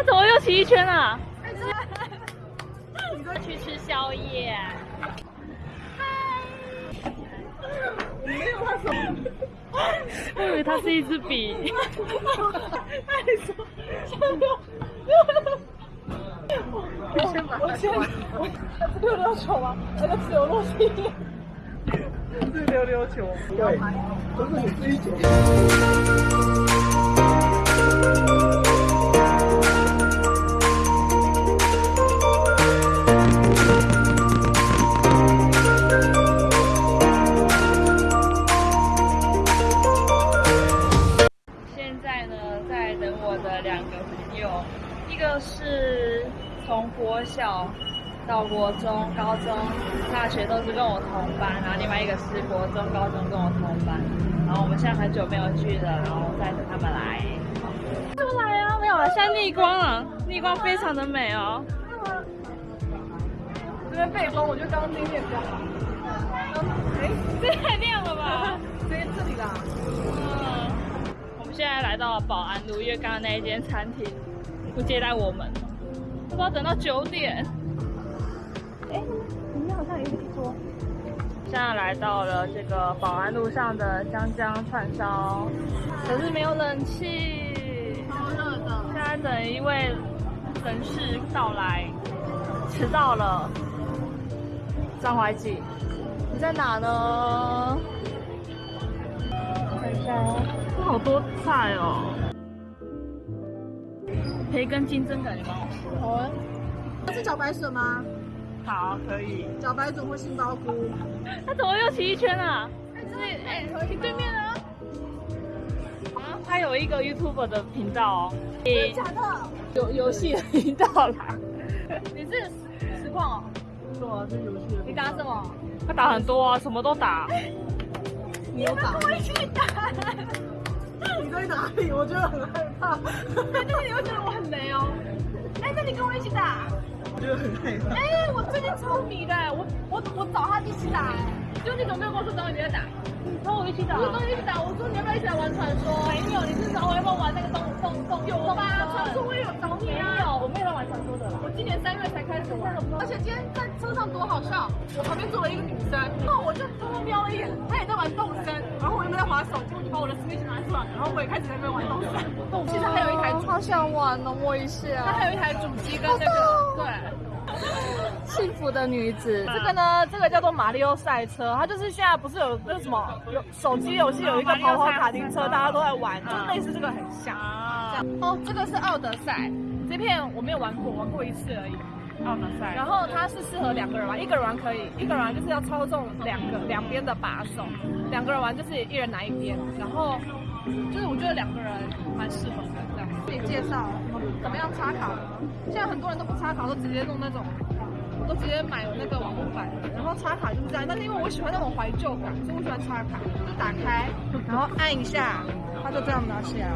他怎么又骑一圈啊？你说去吃宵夜？没有他手，我以为它是一支笔。我先把我先我溜溜球吗？那个自由落体，是溜溜球，对，都是你追求。从国小到国中、高中、大学都是跟我同班，然后另外一个是国中、高中跟我同班，然后我们现在很久没有聚了，然后再等他们来。他们来啊？没有了，现在逆光了，逆光非常的美哦。这边背光，我觉得刚刚那面比较好。哎，这太亮了吧？这这里啦，嗯，我们现在来到了保安路，因为刚刚那一间餐厅不接待我们，不要等到九点。哎，里面好像有一桌。现在来到了这个保安路上的江江串烧，可是没有冷气，超热的。现在等一位人士到来，迟到了。张怀瑾，你在哪呢？看一下哦，哇，好多菜哦。培根金针感觉蛮好吃的。好啊。这是茭白笋吗？好，可以。茭白笋或杏鲍菇。他怎么又骑一圈啊？这哎，你对面呢？啊，他有一个 YouTube 的频道哦。真的假的？游游戏的频道啦。你是实实况哦？对啊，是游戏的。你打什么？他打很多啊，什么都打。你有打？我一起打。你在哪里？我觉得很害怕。但是你会觉得我很雷哦。哎，那你跟我一起打。我觉得很害怕。哎，我最近超迷的，我我我找他一起打，哎，就你怎么没有跟我说找你在打？你跟我一起打。我跟你一起打，我说你要不要一起来玩传说？没有，你是找我要不要玩那个动动动？有吧？传说我也有找你啊。没有，我没有在玩传今年三月才开始玩，而且今天在车上多好笑，我旁边坐了一个女生，然后我就偷偷瞄了一眼，她也在玩动森，然后我又在滑手机，我就把我的 Switch 拿出来，然后我也开始在那边玩动森。其实还有一台，好想玩哦，摸一下。它还有一台主机跟那个，对。幸福的女子，这个呢，这个叫做马里奥赛车，它就是现在不是有那个什么有手机游戏有一个跑跑卡丁车，大家都在玩，就类似这个很像。哦，这个是奥德赛，这片我没有玩过，玩过一次而已。然后它是适合两个人玩，一个人玩可以，一个人玩就是要操纵两个两边的把手，两个人玩就是一人拿一边，然后就是我觉得两个人蛮适合的这样。自己介绍怎么样插卡呢？现在很多人都不插卡，都直接弄那种。都直接买那个网络版的，然后插卡就是这样。但是因为我喜欢那种怀旧感，所以我喜欢插卡。就打开，然后按一下，它就这样拿起来。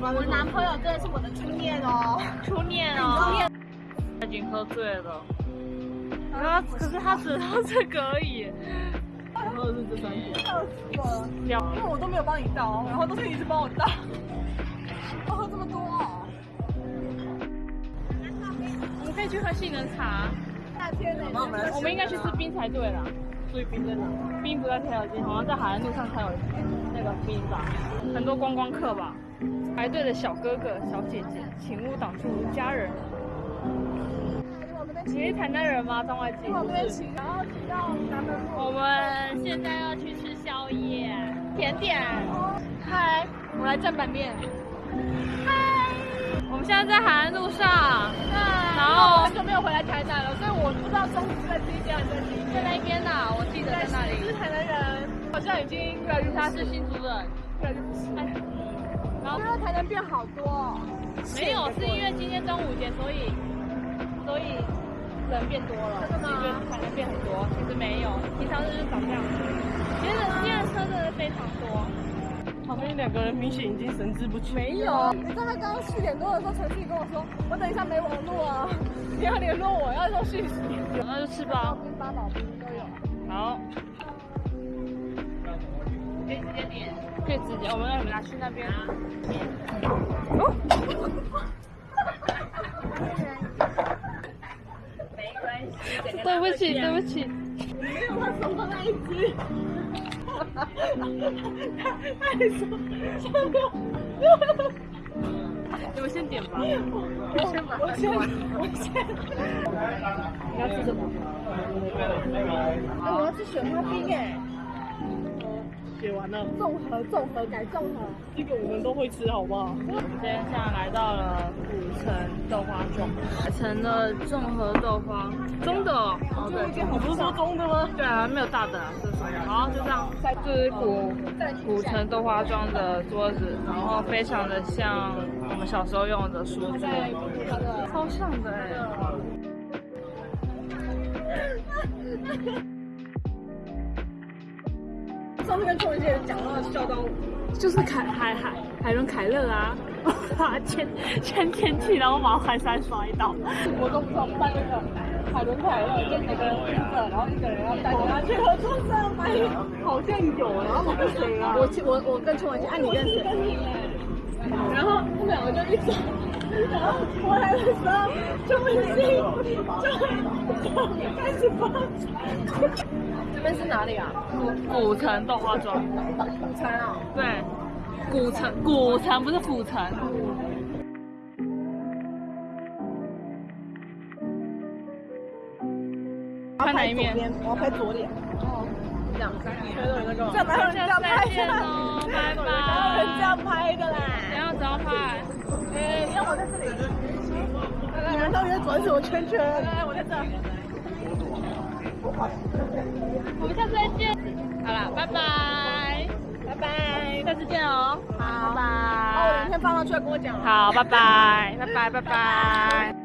我男朋友真的是我的初恋哦，初恋哦。他已经喝醉了，啊，可是他只喝这个而已。我喝的是这三瓶，笑死了。因为我都没有帮你倒，然后都是你一直帮我倒。我喝这么多哦。我们可以去喝杏仁茶。夏天呢？我们应该去吃冰才对啦。所以冰在哪？冰不在天桥街，好像在海岸路上才有很多观光客吧。排队的小哥哥、小姐姐，请勿挡住家人。你是台南人吗？张外景。我这边，然后骑到南门路。我们现在要去吃宵夜，甜点。嗨，我来蘸板面。嗨，我们现在在海岸路上。然后很久没有回来台南了，所以我不知道中午是在这一边还是在那边呐，我记得在那里。是台南人，好像已经越来越他是新竹人，越来越不是。然后觉得台南变好多。没有，是因为今天端午节，所以所以。人变多了，真的吗？才能变很多，其实没有，平常就是长这样子。其实今天车真的非常多。旁边两个人明显已经神志不清。没有，你知道他刚刚四点多的时候，陈旭跟我说，我等一下没网络啊，你要联络我，要送讯息。那就吃吧。冰八宝冰都有。好。可以直接点。可以直接，我们让你们拿去那边。哦。没关系。对不起，对不起。没有他手上那一只。他他说这个。你们先点吧。我先把，我先，我先。你要吃什么？我要吃雪花冰哎。写完了。综合综合改综合，这个我们都会吃，好不好？我们今天现在来到了古城豆花庄，改成了综合豆花，中的哦，对，你不是说中的吗？对啊，没有大的，这是好，就这样，这是古古城豆花庄的桌子，然后非常的像我们小时候用的书桌，超像的哎。上次跟邱文杰讲到笑到，就是凯海海海伦凯勒啊，前前天气，然后把环山摔倒。我都不知道办那个海伦凯勒，就每个人然后一个人要带着他去合作社买，好像有，然后我跟谁啊？我我我跟邱文杰，哎，你跟谁？然后我们两个就一直，然后回来的时候，邱文杰就就开始发。这边是哪里啊？古城豆花庄。古城啊？对，古城，古城不是府城。拍哪一面？我要拍左脸。哦，这样。这哪有人，这样拍的。拜拜。有人这样拍的啦。怎样？怎样拍？哎，让我在这里。你们到底在转什么圈圈？来，我在这。我们下次再见。好了，拜拜，拜拜，下次见哦。好，拜拜。哦，明天放上去跟我讲。好，拜拜，拜拜，拜拜。